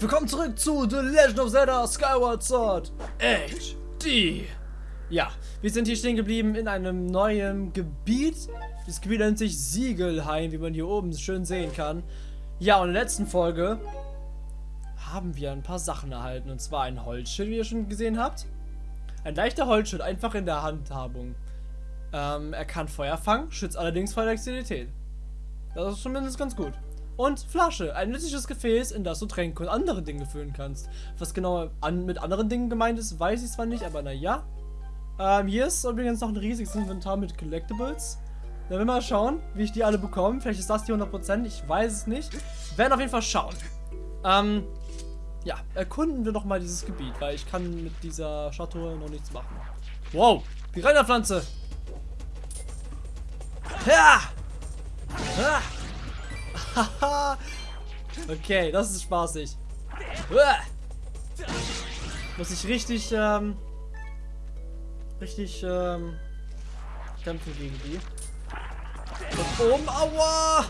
Willkommen zurück zu The Legend of Zelda Skyward Sword HD. Ja, wir sind hier stehen geblieben in einem neuen Gebiet. Das Gebiet nennt sich Siegelheim, wie man hier oben schön sehen kann. Ja, und in der letzten Folge haben wir ein paar Sachen erhalten. Und zwar ein Holzschild, wie ihr schon gesehen habt. Ein leichter Holzschild, einfach in der Handhabung. Ähm, er kann Feuer fangen, schützt allerdings vor Elektrizität. Das ist zumindest ganz gut. Und Flasche, ein nützliches Gefäß, in das du Tränke und andere Dinge füllen kannst. Was genau an, mit anderen Dingen gemeint ist, weiß ich zwar nicht, aber naja. Ähm, hier ist übrigens noch ein riesiges Inventar mit Collectibles. Dann werden wir mal schauen, wie ich die alle bekomme. Vielleicht ist das die 100%, ich weiß es nicht. Werden auf jeden Fall schauen. Ähm, ja, erkunden wir doch mal dieses Gebiet, weil ich kann mit dieser Schatulle noch nichts machen. Wow, Piranha-Pflanze. Ja! Ah! okay, das ist spaßig. Muss ich richtig, ähm, richtig, ähm, kämpfen gegen die. Und oben, aua!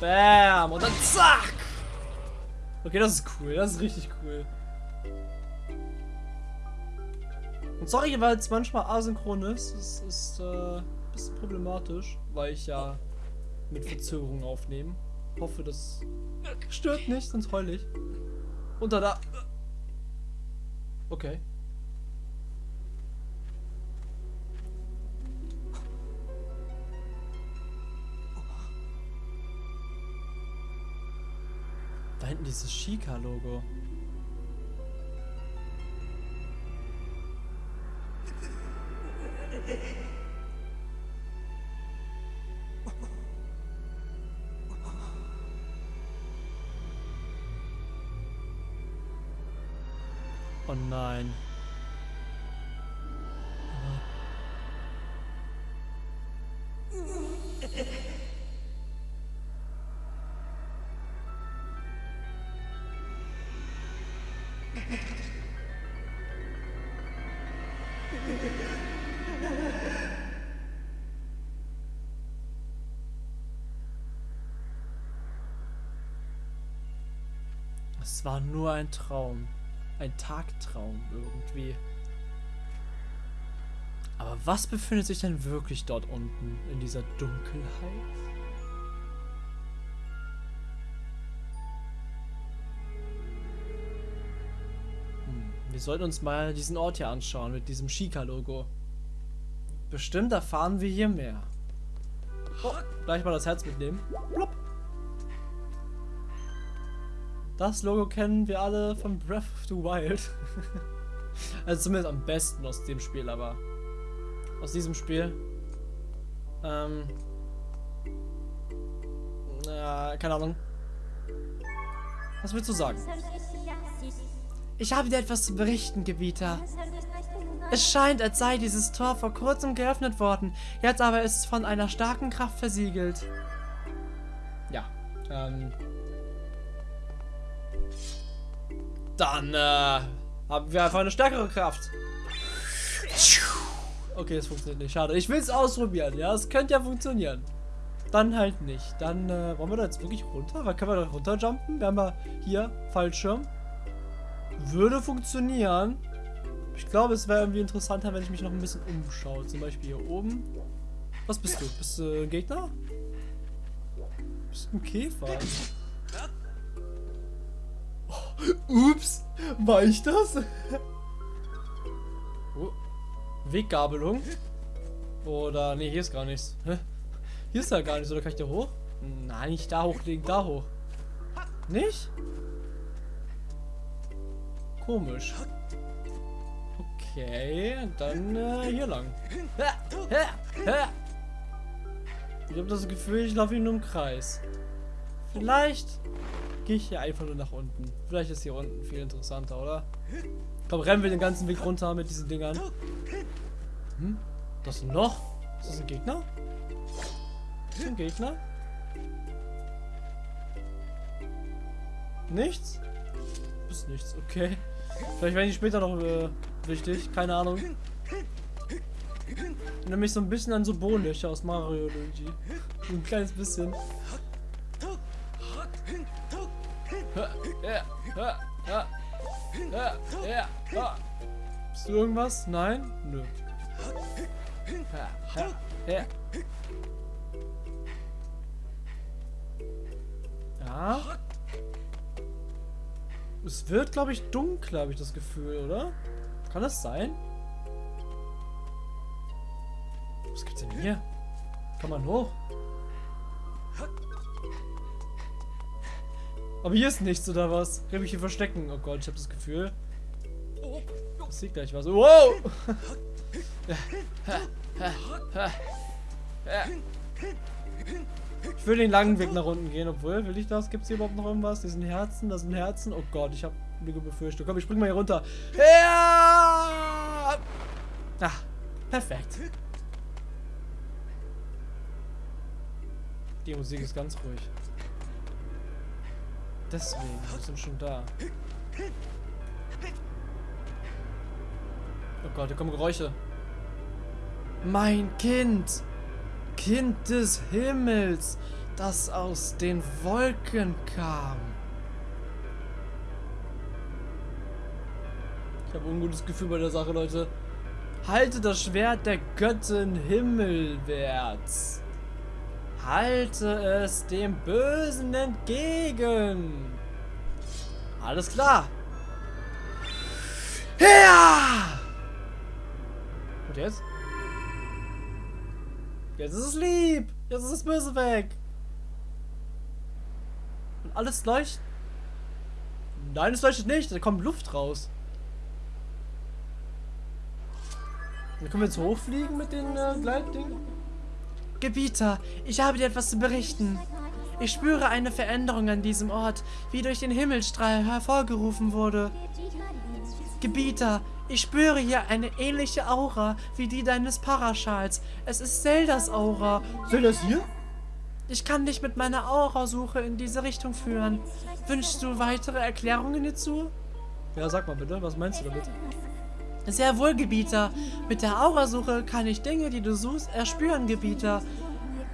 Bam! Und dann zack! Okay, das ist cool. Das ist richtig cool. Und sorry, weil es manchmal asynchron ist. Es ist, äh, bisschen problematisch, weil ich ja mit Verzögerung aufnehme. Hoffe, das stört nicht, sonst heul ich. Und da. Okay. Da hinten dieses Shika-Logo. Oh nein. Es war nur ein Traum ein Tagtraum irgendwie. Aber was befindet sich denn wirklich dort unten in dieser Dunkelheit? Hm, wir sollten uns mal diesen Ort hier anschauen mit diesem Shika-Logo. Bestimmt erfahren wir hier mehr. Oh, gleich mal das Herz mitnehmen. Plopp. Das Logo kennen wir alle von Breath of the Wild. also zumindest am besten aus dem Spiel, aber aus diesem Spiel. Ähm. Ja, keine Ahnung. Was willst du sagen? Ich habe dir etwas zu berichten, Gebieter. Es scheint, als sei dieses Tor vor kurzem geöffnet worden. Jetzt aber ist es von einer starken Kraft versiegelt. Ja, ähm, Dann äh, haben wir einfach eine stärkere Kraft. Okay, es funktioniert nicht. Schade. Ich will es ausprobieren. Ja, es könnte ja funktionieren. Dann halt nicht. Dann äh, wollen wir da jetzt wirklich runter? Weil können wir da runterjumpen? Wir haben ja hier Fallschirm. Würde funktionieren. Ich glaube, es wäre irgendwie interessanter, wenn ich mich noch ein bisschen umschaue. Zum Beispiel hier oben. Was bist du? Bist du ein Gegner? Bist du ein Käfer? Ups, war ich das? Oh. Weggabelung. Oder, nee, hier ist gar nichts. Hier ist ja gar nichts. Oder kann ich da hoch? Nein, nicht da hochlegen, da hoch. Nicht? Komisch. Okay, dann äh, hier lang. Ich habe das Gefühl, ich laufe nur im Kreis. Vielleicht gehe ich hier einfach nur nach unten. Vielleicht ist hier unten viel interessanter, oder? Komm, rennen wir den ganzen Weg runter mit diesen Dingern. Hm? Das ist Loch. Ist das ein Gegner? Ist das ein Gegner? Nichts? Ist nichts, okay. Vielleicht werden die später noch äh, wichtig, keine Ahnung. Nämlich so ein bisschen an so Bohnenlöcher aus Mario Luigi. Ein kleines bisschen. Bist du irgendwas? Nein? Nö. Ja. Es wird, glaube ich, dunkler, habe ich das Gefühl, oder? Kann das sein? Was gibt's denn hier? Kann man hoch? Aber hier ist nichts, oder was? Kann ich mich hier verstecken? Oh Gott, ich habe das Gefühl. Das sieht gleich was. Wow! Ich will den langen Weg nach unten gehen, obwohl, will ich das? Gibt es hier überhaupt noch irgendwas? Sind Herzen, das sind Herzen. Oh Gott, ich habe eine Befürchtung. Komm, ich spring mal hier runter. Ja! Ah, perfekt. Die Musik ist ganz ruhig. Deswegen, wir sind schon da. Oh Gott, hier kommen Geräusche. Mein Kind! Kind des Himmels, das aus den Wolken kam. Ich habe ein ungutes Gefühl bei der Sache, Leute. Halte das Schwert der Göttin himmelwärts. Halte es dem Bösen entgegen. Alles klar. Ja! Und jetzt? Jetzt ist es lieb. Jetzt ist das Böse weg. Und alles leuchtet. Nein, es leuchtet nicht. Da kommt Luft raus. Dann können wir jetzt hochfliegen mit den äh, Gleitdingen. Gebieter, ich habe dir etwas zu berichten. Ich spüre eine Veränderung an diesem Ort, wie durch den Himmelstrahl hervorgerufen wurde. Gebieter, ich spüre hier eine ähnliche Aura wie die deines Paraschals. Es ist Zeldas Aura. Zeldas hier? Ich kann dich mit meiner Aurasuche in diese Richtung führen. Wünschst du weitere Erklärungen hierzu? Ja, sag mal bitte, was meinst du damit? Sehr wohl, Gebieter. Mit der Aurasuche kann ich Dinge, die du suchst, erspüren, Gebieter.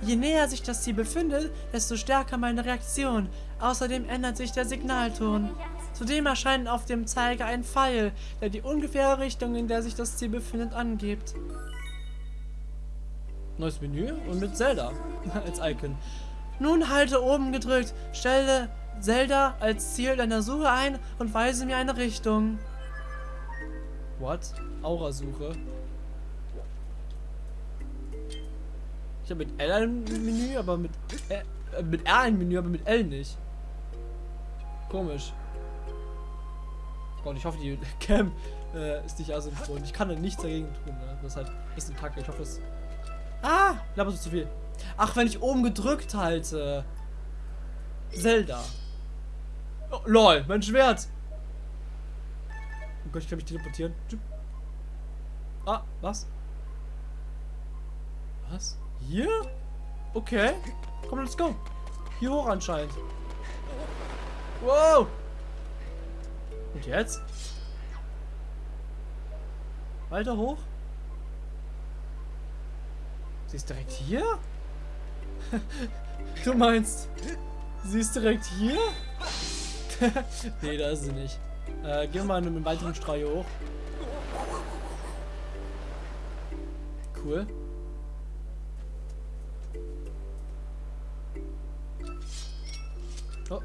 Je näher sich das Ziel befindet, desto stärker meine Reaktion. Außerdem ändert sich der Signalton. Zudem erscheint auf dem Zeiger ein Pfeil, der die ungefähre Richtung, in der sich das Ziel befindet, angibt. Neues Menü und mit Zelda als Icon. Nun halte oben gedrückt, stelle Zelda als Ziel deiner Suche ein und weise mir eine Richtung. What? Aurasuche. Ich habe mit L ein Menü, aber mit, äh, mit R ein Menü, aber mit L nicht. Komisch. Und ich hoffe, die Cam äh, ist nicht asynchron. Ich kann da nichts dagegen tun. Ne? Das ist halt ein bisschen kacke. Ich hoffe, es... Ah! Laber so zu viel. Ach, wenn ich oben gedrückt halte. Zelda. Oh, lol, mein Schwert. Gott, ich kann mich teleportieren. Ah, was? Was? Hier? Okay. Komm, let's go. Hier hoch anscheinend. Wow. Und jetzt? Weiter hoch? Sie ist direkt hier? du meinst, sie ist direkt hier? nee, da ist sie nicht. Äh, gehen wir mal einen weiteren hier hoch. Cool. Oh,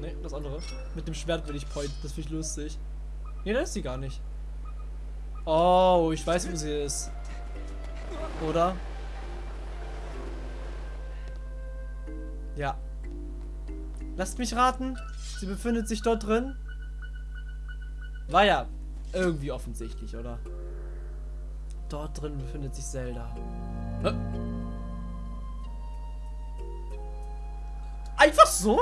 ne, das andere. Mit dem Schwert will ich point. Das finde ich lustig. Ne, da ist sie gar nicht. Oh, ich weiß, wo sie ist. Oder? Ja. Lasst mich raten. Sie befindet sich dort drin. War ja irgendwie offensichtlich, oder? Dort drin befindet sich Zelda. Einfach so?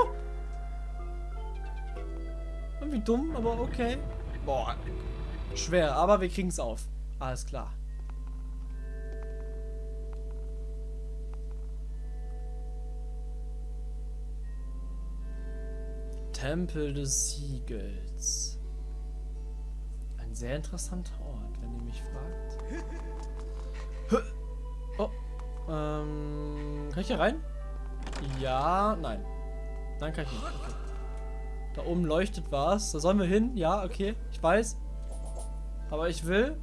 Irgendwie dumm, aber okay. Boah. Schwer, aber wir kriegen es auf. Alles klar. Tempel des Siegels. Sehr interessanter Ort, wenn ihr mich fragt. Oh. Ähm, kann ich hier rein? Ja, nein. Dann kann ich nicht. Okay. Da oben leuchtet was. Da sollen wir hin. Ja, okay. Ich weiß. Aber ich will...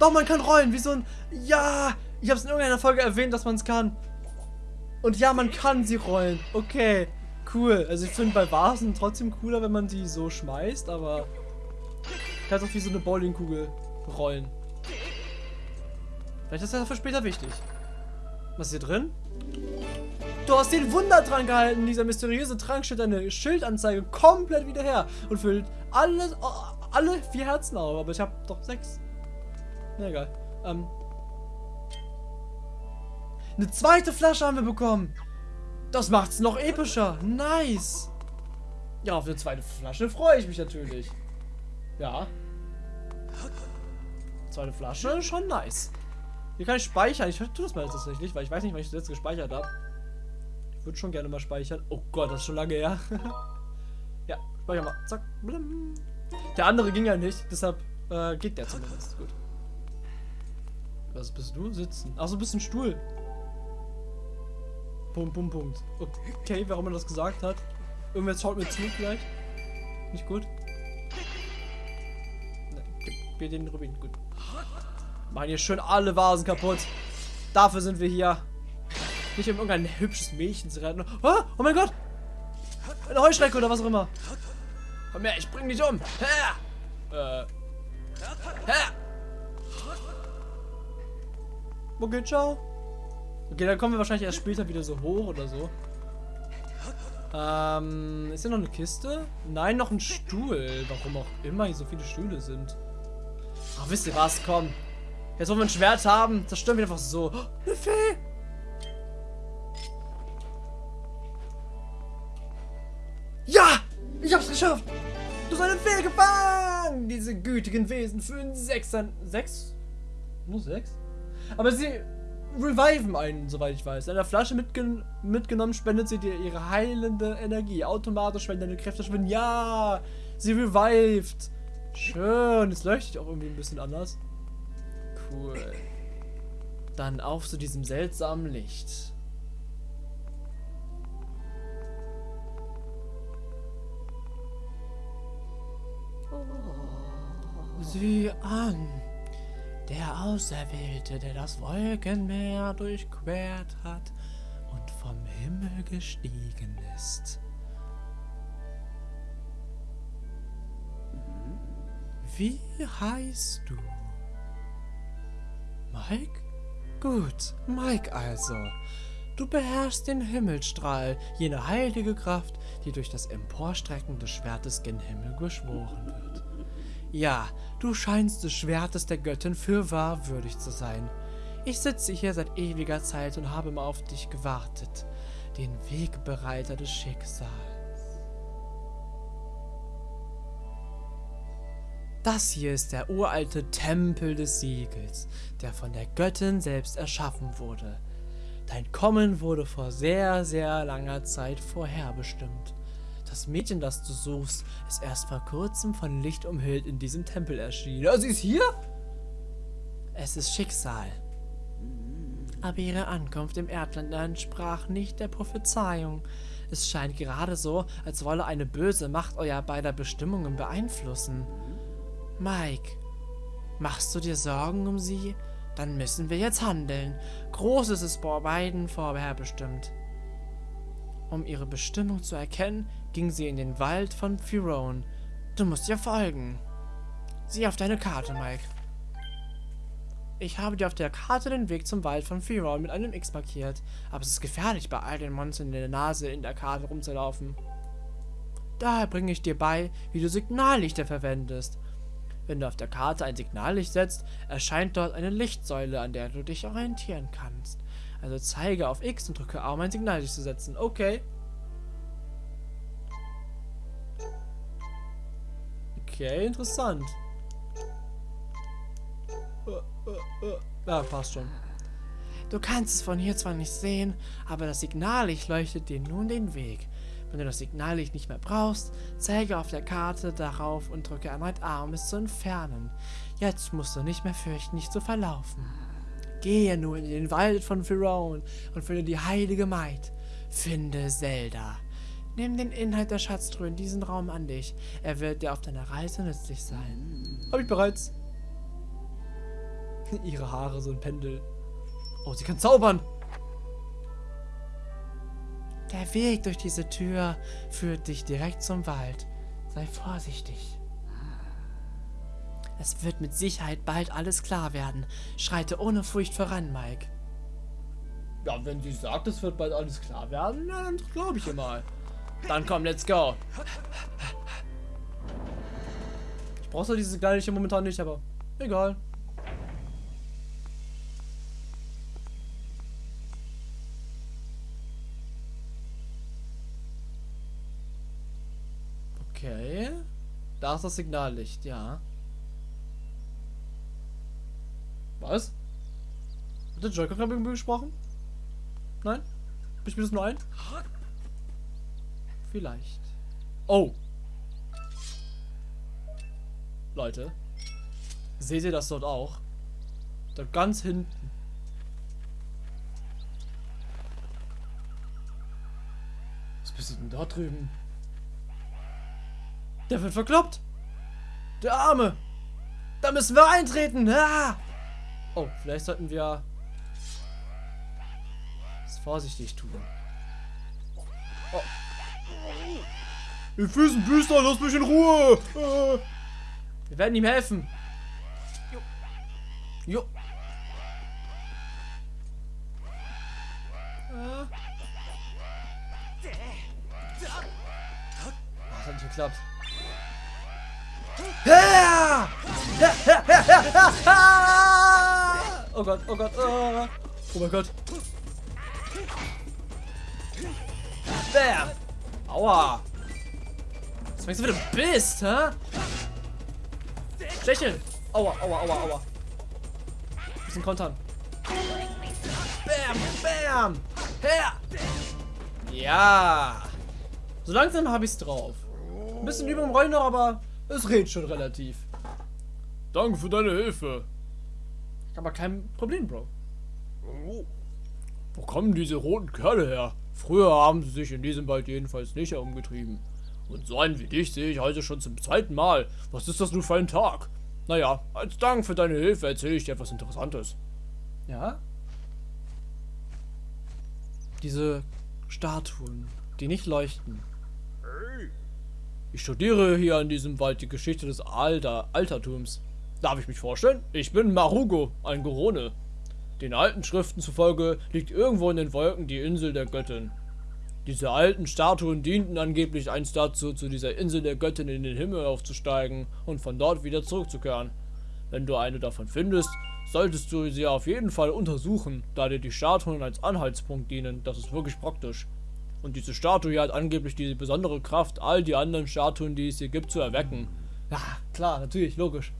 Doch, man kann rollen. Wie so ein... Ja! Ich habe es in irgendeiner Folge erwähnt, dass man es kann. Und ja, man kann sie rollen. Okay. Cool. Also ich finde bei Vasen trotzdem cooler, wenn man sie so schmeißt, aber... Kannst auch wie so eine Bowlingkugel rollen. Vielleicht ist das für später wichtig. Was ist hier drin? Du hast den Wundertrank gehalten. Dieser mysteriöse Trank stellt deine Schildanzeige komplett wieder her und füllt alles, alle vier Herzen auf. Aber ich habe doch sechs. Na egal. Ähm. Eine zweite Flasche haben wir bekommen. Das macht's noch epischer. Nice. Ja, auf eine zweite Flasche freue ich mich natürlich. Ja. Zweite Flasche, schon nice. Hier kann ich speichern. Ich tue das mal tatsächlich, weil ich weiß nicht, wann ich das jetzt gespeichert habe. Ich würde schon gerne mal speichern. Oh Gott, das ist schon lange her. ja, speichern mal. Zack. Blim. Der andere ging ja nicht, deshalb äh, geht der zumindest. Gut. Was bist du? Sitzen. Achso, bist ein Stuhl. Punkt, Punkt, Punkt. Okay, warum er das gesagt hat. Irgendwer schaut mir zu vielleicht. Nicht gut. Mir den Rubin. Gut. Machen hier schön alle Vasen kaputt. Dafür sind wir hier. Nicht um irgendein hübsches Mädchen zu retten. Oh, oh mein Gott! Eine Heuschrecke oder was auch immer. Komm her, ich bring dich um. Her! Äh. Her! Okay, ciao. Okay, dann kommen wir wahrscheinlich erst später wieder so hoch oder so. Ähm, ist hier noch eine Kiste? Nein, noch ein Stuhl. Warum auch immer hier so viele Stühle sind. Ach, wisst ihr was? Komm. Jetzt, wo wir ein Schwert haben, zerstören wir einfach so. Oh, eine Fee! Ja! Ich hab's geschafft! Du hast eine Fee gefangen! Diese gütigen Wesen führen sechs an... Sechs? Nur sechs? Aber sie reviven einen, soweit ich weiß. In der Flasche mitgen mitgenommen spendet sie dir ihre heilende Energie. Automatisch, wenn deine Kräfte schwinden. Ja! Sie revived! Schön. Es leuchtet auch irgendwie ein bisschen anders. Cool. Dann auf zu diesem seltsamen Licht. Sieh an. Der Auserwählte, der das Wolkenmeer durchquert hat und vom Himmel gestiegen ist. Wie heißt du? Mike? Gut, Mike also. Du beherrschst den Himmelstrahl, jene heilige Kraft, die durch das Emporstrecken des Schwertes gen Himmel geschworen wird. Ja, du scheinst des Schwertes der Göttin für wahr würdig zu sein. Ich sitze hier seit ewiger Zeit und habe mal auf dich gewartet, den Wegbereiter des Schicksals. Das hier ist der uralte Tempel des Siegels, der von der Göttin selbst erschaffen wurde. Dein Kommen wurde vor sehr, sehr langer Zeit vorherbestimmt. Das Mädchen, das du suchst, ist erst vor kurzem von Licht umhüllt in diesem Tempel erschienen. Ja, sie ist hier? Es ist Schicksal. Aber ihre Ankunft im Erdland entsprach nicht der Prophezeiung. Es scheint gerade so, als wolle eine böse Macht euer beider Bestimmungen beeinflussen. Mike, machst du dir Sorgen um sie? Dann müssen wir jetzt handeln. Großes ist bei beiden vorherbestimmt. Um ihre Bestimmung zu erkennen, ging sie in den Wald von Firone. Du musst ihr folgen. Sieh auf deine Karte, Mike. Ich habe dir auf der Karte den Weg zum Wald von Firone mit einem X markiert, aber es ist gefährlich, bei all den Monstern in der Nase in der Karte rumzulaufen. Daher bringe ich dir bei, wie du Signallichter verwendest. Wenn du auf der Karte ein Signallicht setzt, erscheint dort eine Lichtsäule, an der du dich orientieren kannst. Also zeige auf X und drücke A, um ein Signallicht zu setzen. Okay. Okay, interessant. Ja, passt schon. Du kannst es von hier zwar nicht sehen, aber das Signallicht leuchtet dir nun den Weg. Wenn du das Signallicht nicht mehr brauchst, zeige auf der Karte darauf und drücke erneut A, um es zu entfernen. Jetzt musst du nicht mehr fürchten, dich zu verlaufen. Gehe nun in den Wald von Firone und finde die heilige Maid. Finde Zelda. Nimm den Inhalt der Schatztruhe in diesen Raum an dich. Er wird dir auf deiner Reise nützlich sein. Hab ich bereits. Ihre Haare, so ein Pendel. Oh, sie kann zaubern. Der Weg durch diese Tür führt dich direkt zum Wald. Sei vorsichtig. Es wird mit Sicherheit bald alles klar werden. Schreite ohne Furcht voran, Mike. Ja, wenn sie sagt, es wird bald alles klar werden, dann glaube ich ihr mal. Dann komm, let's go. Ich brauche so diese Gleiche momentan nicht, aber egal. Okay. Ist das Signallicht, ja. Was? Hat der Joker gerade irgendwie gesprochen? Nein? Ich mir das nur ein? Vielleicht. Oh. Leute. Seht ihr das dort auch? Da ganz hinten. Was bist du denn da drüben? Der wird verkloppt. Der Arme. Da müssen wir eintreten. Ah! Oh, vielleicht sollten wir es vorsichtig tun. Oh. Will ein Büster, lass mich in Ruhe. Äh. Wir werden ihm helfen. Jo. Jo. Ah. Das hat nicht geklappt. Oh Gott, oh Gott, oh, oh mein Gott. Bam! Aua! Was meinst du, wie du bist, hä? Stecheln! Aua, aua, aua, aua. Bisschen kontern. Bam, bam! Her! Ja! So langsam habe ich's drauf. Ein bisschen über dem Rollen noch, aber es redet schon relativ. Danke für deine Hilfe. Aber kein Problem, Bro. Wo kommen diese roten Kerle her? Früher haben sie sich in diesem Wald jedenfalls nicht herumgetrieben. Und so einen wie dich sehe ich heute schon zum zweiten Mal. Was ist das nur für ein Tag? Naja, als Dank für deine Hilfe erzähle ich dir etwas Interessantes. Ja? Diese Statuen, die nicht leuchten. Ich studiere hier in diesem Wald die Geschichte des Alter Altertums. Darf ich mich vorstellen? Ich bin Marugo, ein Gorone. Den alten Schriften zufolge liegt irgendwo in den Wolken die Insel der Göttin. Diese alten Statuen dienten angeblich einst dazu, zu dieser Insel der Göttin in den Himmel aufzusteigen und von dort wieder zurückzukehren. Wenn du eine davon findest, solltest du sie auf jeden Fall untersuchen, da dir die Statuen als Anhaltspunkt dienen. Das ist wirklich praktisch. Und diese Statue hier hat angeblich die besondere Kraft, all die anderen Statuen, die es hier gibt, zu erwecken. Ja, klar, natürlich, logisch.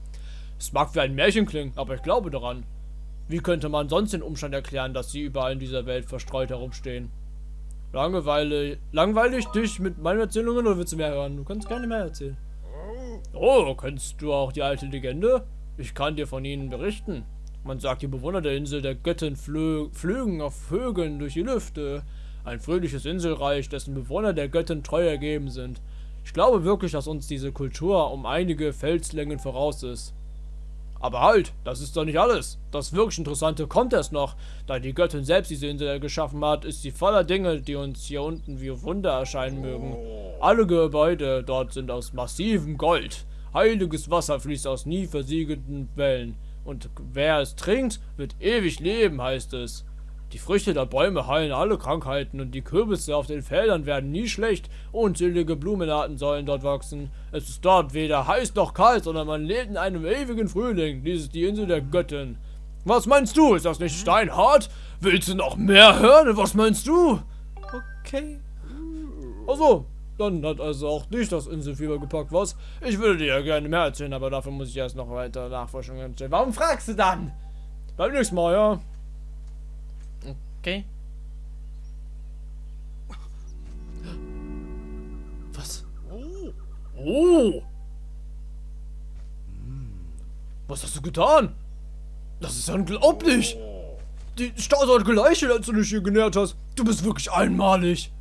Es mag wie ein Märchen klingen, aber ich glaube daran. Wie könnte man sonst den Umstand erklären, dass sie überall in dieser Welt verstreut herumstehen? Langeweile, langweilig dich mit meinen Erzählungen oder willst du mehr hören? Du kannst gerne mehr erzählen. Oh, kennst du auch die alte Legende? Ich kann dir von ihnen berichten. Man sagt, die Bewohner der Insel der Göttin flö flögen auf Vögeln durch die Lüfte. Ein fröhliches Inselreich, dessen Bewohner der Göttin treu ergeben sind. Ich glaube wirklich, dass uns diese Kultur um einige Felslängen voraus ist. Aber halt, das ist doch nicht alles. Das wirklich Interessante kommt erst noch. Da die Göttin selbst diese Insel geschaffen hat, ist sie voller Dinge, die uns hier unten wie Wunder erscheinen mögen. Alle Gebäude dort sind aus massivem Gold. Heiliges Wasser fließt aus nie versiegelten Wellen. Und wer es trinkt, wird ewig leben, heißt es. Die Früchte der Bäume heilen alle Krankheiten und die Kürbisse auf den Feldern werden nie schlecht. Unzählige Blumenarten sollen dort wachsen. Es ist dort weder heiß noch kalt, sondern man lebt in einem ewigen Frühling. Dies ist die Insel der Göttin. Was meinst du? Ist das nicht steinhart? Willst du noch mehr hören? Was meinst du? Okay. Also, dann hat also auch dich das Inselfieber gepackt, was? Ich würde dir ja gerne mehr erzählen, aber dafür muss ich erst noch weiter Nachforschungen stellen. Warum fragst du dann? Beim nächsten Mal, ja. Okay. Was? Oh! Was hast du getan? Das ist unglaublich! Die Stadt hat geleichelt, als du dich hier genährt hast. Du bist wirklich einmalig.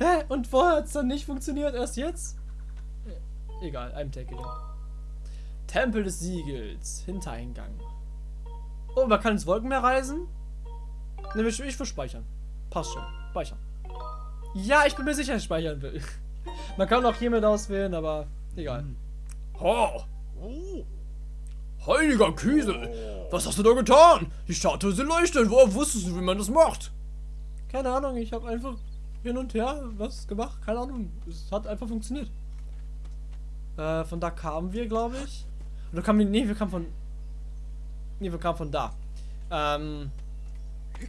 Hä? Und vorher hat es dann nicht funktioniert? Erst jetzt? Egal, I'm taking it. Tempel des Siegels. Hintereingang. Oh, man kann ins Wolkenmeer reisen? Ne, ich, ich will speichern. Passt schon. Speichern. Ja, ich bin mir sicher, ich speichern will. Man kann auch hiermit auswählen, aber egal. Ha! Heiliger Kiesel! Was hast du da getan? Die Statue ist leuchtend. Woher wusstest du, wie man das macht? Keine Ahnung, ich habe einfach hin und her was gemacht. Keine Ahnung. Es hat einfach funktioniert. Äh, von da kamen wir, glaube ich. Oder kamen wir. Nee, wir kamen von. Nee, wir kamen von da. Ähm.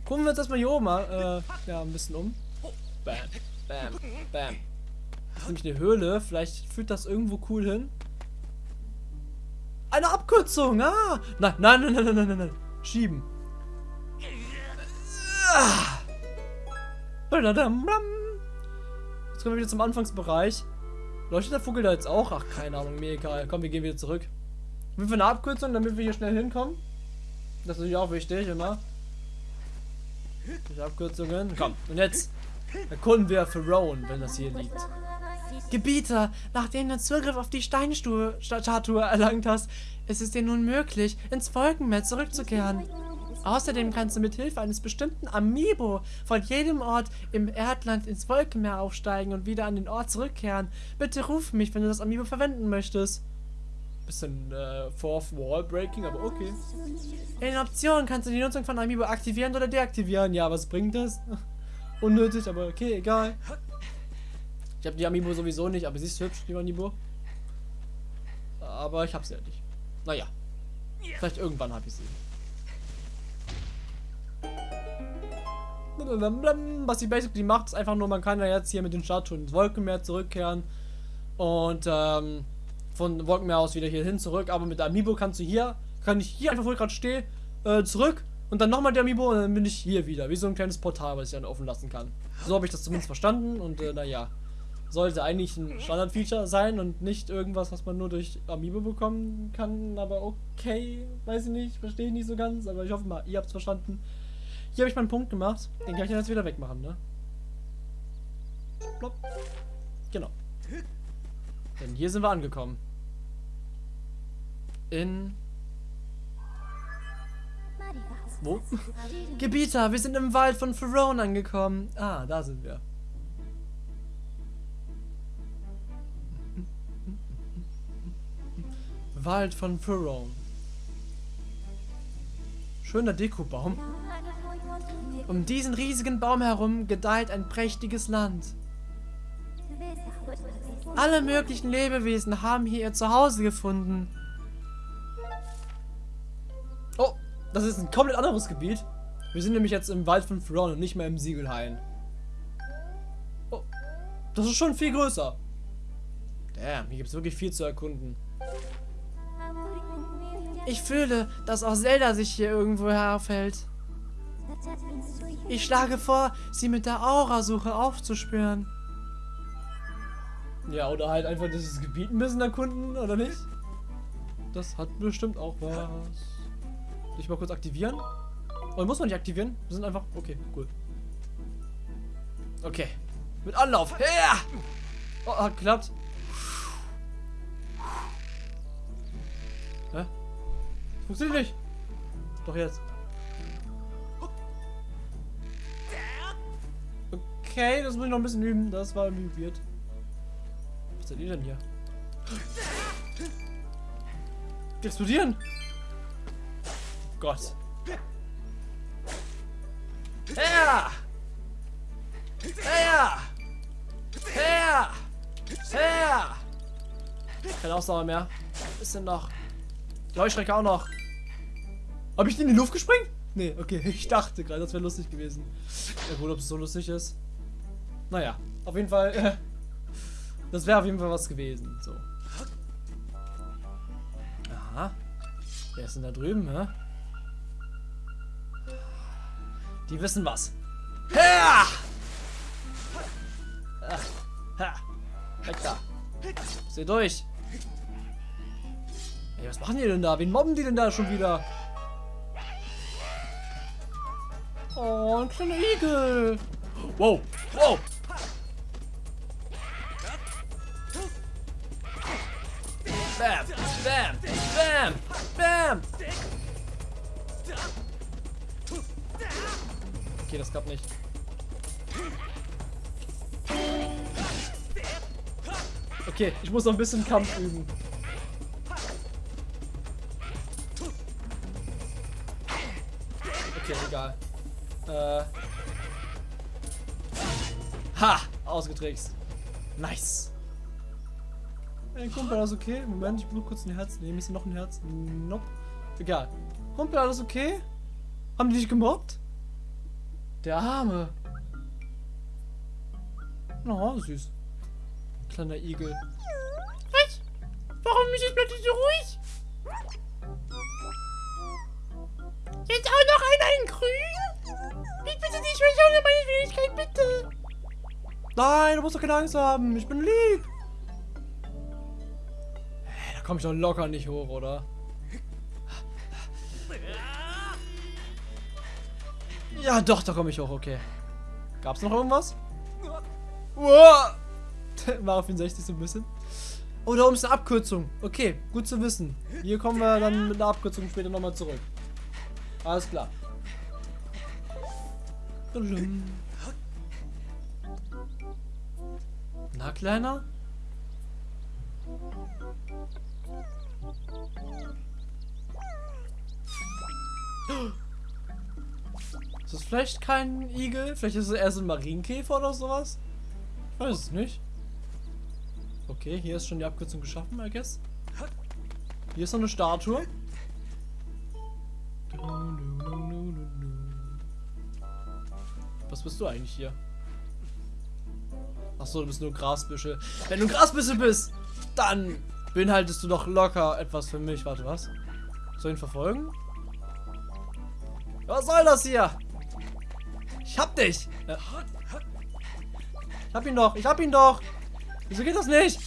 Gucken wir uns erstmal hier oben mal, äh, ja, ein bisschen um. Bam, bam, bam. Das ist nämlich eine Höhle. Vielleicht führt das irgendwo cool hin. Eine Abkürzung, ah! Nein, nein, nein, nein, nein, nein, nein. Schieben. Ah. Jetzt kommen wir wieder zum Anfangsbereich. Leuchtet der Vogel da jetzt auch? Ach, keine Ahnung, mir egal. Komm, wir gehen wieder zurück. Wir für eine Abkürzung, damit wir hier schnell hinkommen. Das ist natürlich auch wichtig, immer. Die Abkürzungen. Komm, und jetzt erkunden wir Pharaon, wenn das hier liegt. Gebieter, nachdem du Zugriff auf die Steinstatue erlangt hast, ist es dir nun möglich, ins Wolkenmeer zurückzukehren. Außerdem kannst du mit Hilfe eines bestimmten Amiibo von jedem Ort im Erdland ins Wolkenmeer aufsteigen und wieder an den Ort zurückkehren. Bitte ruf mich, wenn du das Amiibo verwenden möchtest. Bisschen äh, Fourth Wall Breaking, aber okay. In den Optionen kannst du die Nutzung von Amiibo aktivieren oder deaktivieren. Ja, was bringt das? Unnötig, aber okay, egal. Ich habe die Amiibo sowieso nicht, aber sie ist hübsch, die Amiibo. Aber ich habe sie ja nicht. Naja. Vielleicht irgendwann habe ich sie. Was sie basically macht, ist einfach nur, man kann ja jetzt hier mit den Statuen ins Wolkenmeer zurückkehren. Und ähm, von Wolkenmeer aus wieder hier hin zurück. Aber mit der Amiibo kannst du hier, kann ich hier einfach, wo ich gerade stehe, äh, zurück. Und dann nochmal der Amiibo und dann bin ich hier wieder. Wie so ein kleines Portal, was ich dann offen lassen kann. So habe ich das zumindest verstanden. Und äh, naja, sollte eigentlich ein Standard-Feature sein und nicht irgendwas, was man nur durch Amiibo bekommen kann. Aber okay, weiß ich nicht, verstehe ich nicht so ganz. Aber ich hoffe mal, ihr habt es verstanden. Hier habe ich meinen Punkt gemacht. Den kann ich jetzt wieder wegmachen, ne? Plopp. Genau. Denn hier sind wir angekommen. In... Wo? Gebieter, wir sind im Wald von Pharaon angekommen. Ah, da sind wir. Wald von Pharaon. Schöner Dekobaum. Um diesen riesigen Baum herum gedeiht ein prächtiges Land. Alle möglichen Lebewesen haben hier ihr Zuhause gefunden. Das ist ein komplett anderes Gebiet. Wir sind nämlich jetzt im Wald von Pharaon und nicht mehr im Siegelhain. Oh, das ist schon viel größer. Damn, hier gibt es wirklich viel zu erkunden. Ich fühle, dass auch Zelda sich hier irgendwo aufhält. Ich schlage vor, sie mit der Aurasuche aufzuspüren. Ja, oder halt einfach dieses Gebiet ein bisschen erkunden, oder nicht? Das hat bestimmt auch was. Ich mal kurz aktivieren? Oder muss man nicht aktivieren? Wir sind einfach... Okay, cool. Okay. Mit Anlauf. Ja! Oh, hat geklappt. Hä? Funktioniert nicht. Doch jetzt. Okay, das muss ich noch ein bisschen üben. Das war irgendwie weird. Was seid ihr denn hier? Die explodieren! Gott. Her! Her! Her! Her! Keine Ausdauer mehr. Was ist denn noch? Leuchtstrecke auch noch. Habe ich den in die Luft gesprengt? Nee, okay. Ich dachte gerade, das wäre lustig gewesen. Ja, wohl, ob es so lustig ist. Naja, auf jeden Fall. Äh, das wäre auf jeden Fall was gewesen. So. Aha. Wer ist denn da drüben, hä? Die wissen was. Ha! Ha! Weg da. Seh durch. Ey, was machen die denn da? Wen mobben die denn da schon wieder? Oh, ein kleiner Igel. Wow, wow. Das klappt nicht. Okay, ich muss noch ein bisschen Kampf üben. Okay, egal. Äh. Ha! Ausgetrickst. Nice. Hey, Kumpel, alles okay? Moment, ich blut kurz ein Herz. Nehme ich noch ein Herz? Nope. Egal. Kumpel, alles okay? Haben die dich gemobbt? Der Arme. Oh, süß. Kleiner Igel. Was? Warum ist es plötzlich so ruhig? Jetzt auch noch einer in grün? Ich bitte dich, verschone meine Fähigkeit, bitte. Nein, du musst doch keine Angst haben. Ich bin lieb. Hey, da komme ich doch locker nicht hoch, oder? Ja, doch, da komme ich hoch, okay. Gab's noch irgendwas? Wow. War 64 so ein bisschen. Oh, da oben ist eine Abkürzung. Okay, gut zu wissen. Hier kommen wir dann mit einer Abkürzung später nochmal zurück. Alles klar. Na, Kleiner? Ist das vielleicht kein Igel? Vielleicht ist es eher so ein Marienkäfer oder sowas? Ich weiß es nicht. Okay, hier ist schon die Abkürzung geschaffen, I guess. Hier ist noch eine Statue. Was bist du eigentlich hier? Achso, du bist nur Grasbüschel. Wenn du Grasbüschel bist, dann beinhaltest du doch locker etwas für mich. Warte, was? Soll ich ihn verfolgen? Was soll das hier? Ich hab dich. Ja. Ich hab ihn doch. Ich hab ihn doch. Wieso geht das nicht?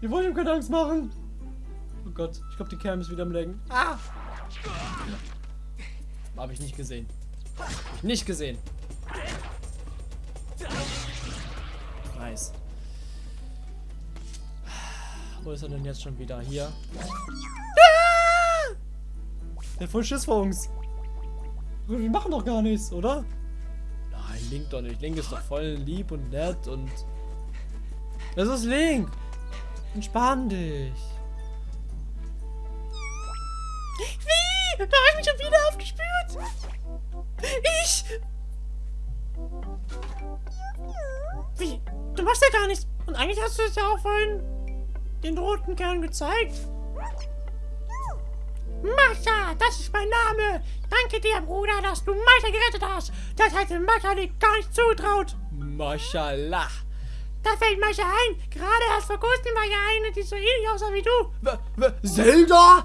Ich wollte ihm keine Angst machen. Oh Gott, ich glaube, die Cam ist wieder am Lenken. Ah! Habe ich nicht gesehen. Hab ich nicht gesehen. Nice. Wo ist er denn jetzt schon wieder? Hier. Der hat voll Schiss vor uns. Wir machen doch gar nichts, oder? Nein, Link doch nicht. Link ist doch voll lieb und nett und... Das ist Link. Entspann dich. Wie? Da habe ich mich schon wieder aufgespürt. Ich? Wie? Du machst ja gar nichts. Und eigentlich hast du es ja auch vorhin den roten Kern gezeigt. Mascha, das ist mein Name. Danke dir, Bruder, dass du Mascha gerettet hast. Das hätte Mascha dir gar nicht zutraut. Mashallah. Da fällt Mascha ein. Gerade erst vor kurzem war ja eine, die so ähnlich aussah wie du. W w Zelda?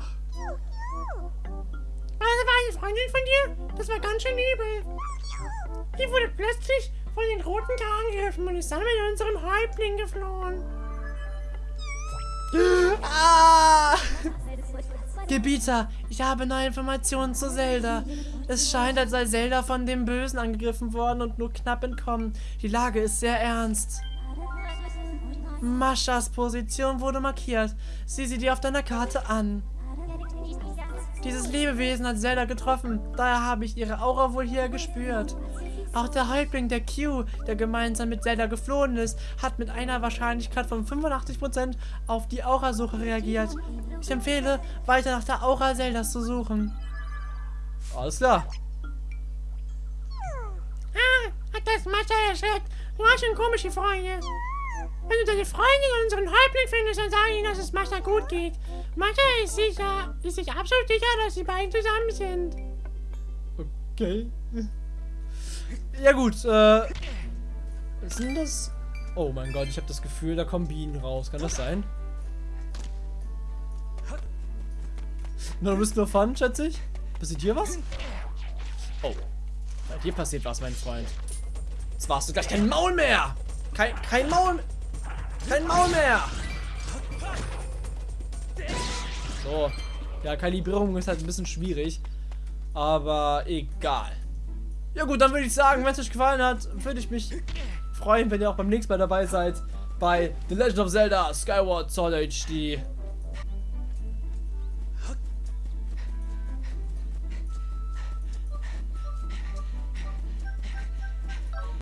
Also war eine Freundin von dir? Das war ganz schön übel. Die wurde plötzlich von den roten K angegriffen und ist dann mit unserem Häuptling geflohen. Ah! Gebieter, ich habe neue Informationen zu Zelda. Es scheint, als sei Zelda von dem Bösen angegriffen worden und nur knapp entkommen. Die Lage ist sehr ernst. Maschas Position wurde markiert. Sieh sie dir auf deiner Karte an. Dieses Lebewesen hat Zelda getroffen, daher habe ich ihre Aura wohl hier gespürt. Auch der Häuptling der Q, der gemeinsam mit Zelda geflohen ist, hat mit einer Wahrscheinlichkeit von 85% auf die Aurasuche reagiert. Ich empfehle, weiter nach der Aura Zeldas zu suchen. Alles klar. Ah, hat das Mascha erschreckt. Du hast schon komische Freunde. Wenn du deine Freundin und unseren Häuptling findest, dann sag ihnen, dass es Mascha gut geht. Mascha ist sicher, ist sich absolut sicher, dass die beiden zusammen sind. Okay. Ja gut, äh... Was sind das? Oh mein Gott, ich habe das Gefühl, da kommen Bienen raus. Kann das sein? Du bist nur Fun, schätze ich? Passiert hier was? Oh. Bei dir passiert was, mein Freund. Jetzt warst du gleich kein Maul mehr! Kein, kein Maul... Kein Maul mehr! So. Ja, Kalibrierung ist halt ein bisschen schwierig. Aber egal. Ja gut, dann würde ich sagen, wenn es euch gefallen hat, würde ich mich freuen, wenn ihr auch beim nächsten Mal dabei seid bei The Legend of Zelda Skyward Sword HD.